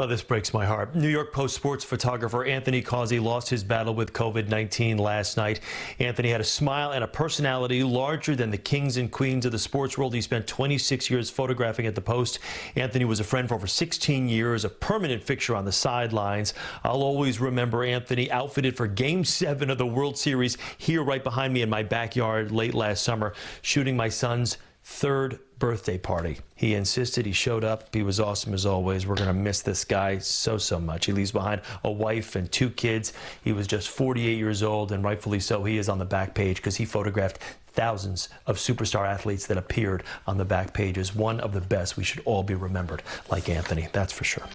Well, this breaks my heart. New York Post sports photographer Anthony Causi lost his battle with COVID-19 last night. Anthony had a smile and a personality larger than the kings and queens of the sports world. He spent 26 years photographing at the Post. Anthony was a friend for over 16 years, a permanent fixture on the sidelines. I'll always remember Anthony outfitted for Game 7 of the World Series here right behind me in my backyard late last summer, shooting my son's third birthday party. He insisted he showed up. He was awesome as always. We're going to miss this guy so, so much. He leaves behind a wife and two kids. He was just 48 years old, and rightfully so. He is on the back page because he photographed thousands of superstar athletes that appeared on the back pages. One of the best. We should all be remembered like Anthony, that's for sure.